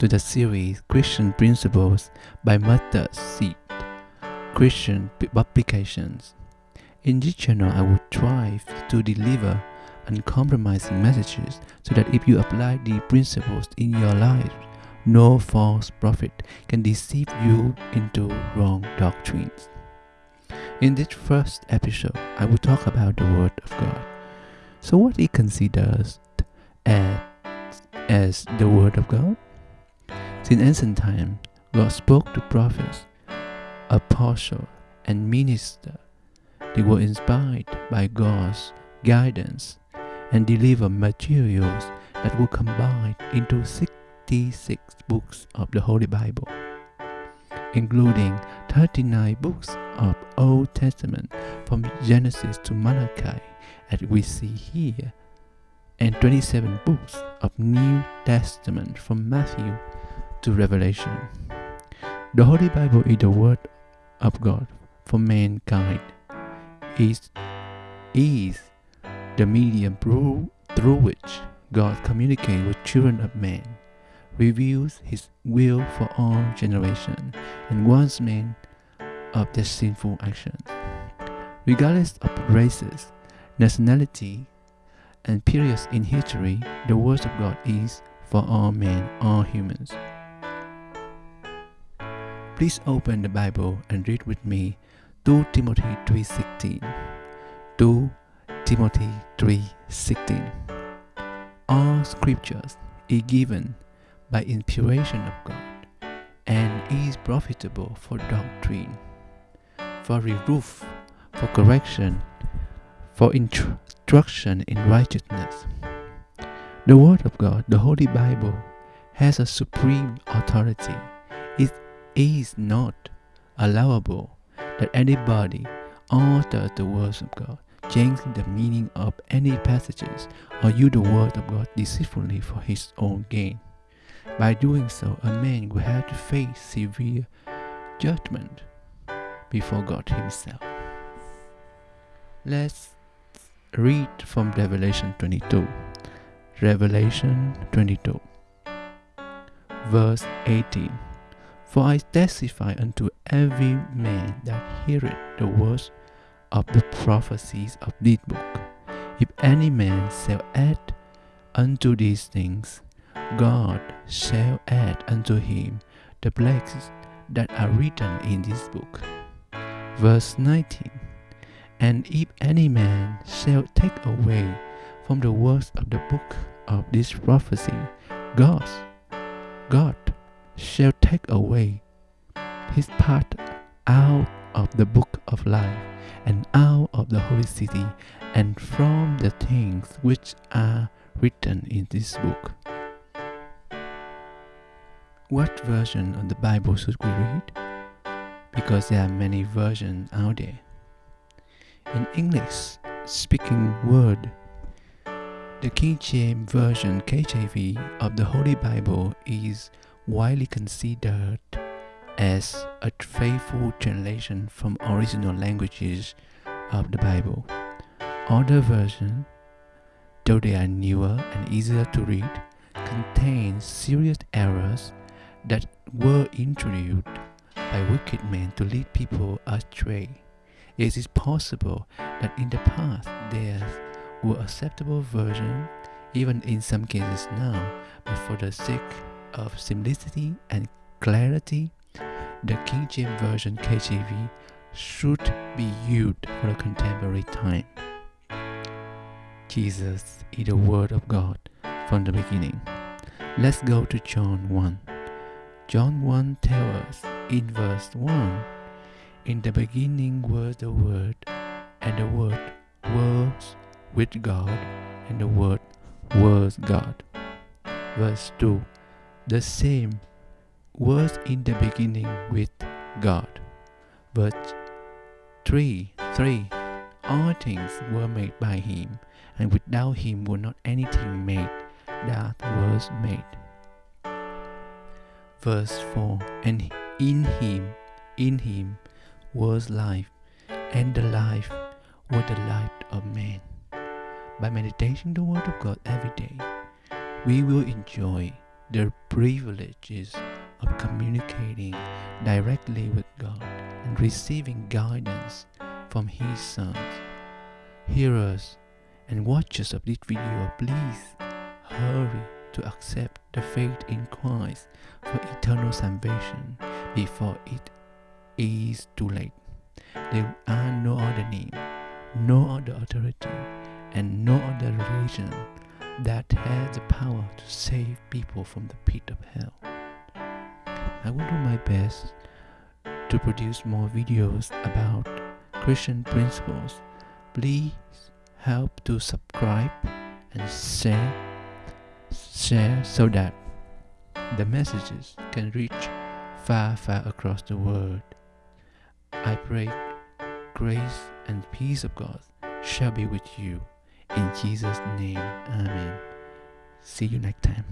to the series Christian Principles by Mustard Seed Christian Publications. In this channel, I will strive to deliver uncompromising messages so that if you apply the principles in your life, no false prophet can deceive you into wrong doctrines. In this first episode, I will talk about the Word of God. So, what considers as, as the Word of God? Since ancient times, God spoke to prophets, apostles, and ministers. They were inspired by God's guidance and deliver materials that were combined into 66 books of the Holy Bible, including 39 books of Old Testament from Genesis to Malachi, as we see here, and 27 books of New Testament from Matthew to Revelation. The Holy Bible is the Word of God for mankind. It is the medium through, through which God communicates with children of man, reveals His will for all generations, and warns men of their sinful actions. Regardless of races, nationality, and periods in history, the Word of God is for all men, all humans. Please open the Bible and read with me 2 Timothy 3:16. 2 Timothy 3:16. All scriptures is given by inspiration of God and is profitable for doctrine, for reproof, for correction, for instruction in righteousness. The Word of God, the Holy Bible, has a supreme authority. It is not allowable that anybody alter the words of God, changing the meaning of any passages, or use the word of God deceitfully for his own gain. By doing so, a man will have to face severe judgment before God Himself. Let's read from Revelation 22. Revelation 22, verse 18. For I testify unto every man that heareth the words of the prophecies of this book. If any man shall add unto these things, God shall add unto him the plagues that are written in this book. Verse 19 And if any man shall take away from the words of the book of this prophecy, God, God shall take away his part out of the book of life and out of the holy city and from the things which are written in this book. What version of the Bible should we read? Because there are many versions out there. In English speaking word, the King James Version KJV of the Holy Bible is widely considered as a faithful translation from original languages of the Bible. Other versions, though they are newer and easier to read, contain serious errors that were introduced by wicked men to lead people astray. It is possible that in the past there were acceptable versions, even in some cases now, but for the sake of simplicity and clarity, the King James Version KJV should be used for the contemporary time. Jesus is the Word of God from the beginning. Let's go to John 1. John 1 tells us in verse 1 In the beginning was the Word, and the Word was with God, and the Word was God. Verse 2 The same was in the beginning with God. Verse 3 3 All things were made by Him, and without Him was not anything made that was made. Verse 4 And in Him, in Him was life, and the life was the light of man. By meditating the Word of God every day, we will enjoy the privileges of communicating directly with God and receiving guidance from His sons. Hearers and watchers of this video, please hurry to accept the faith in Christ for eternal salvation before it is too late. There are no other name, no other authority, and no other religion that has the power to save people from the pit of hell. I will do my best to produce more videos about Christian principles. Please help to subscribe and share share so that the messages can reach far far across the world. I pray grace and peace of God shall be with you. In Jesus' name, Amen. See you next time.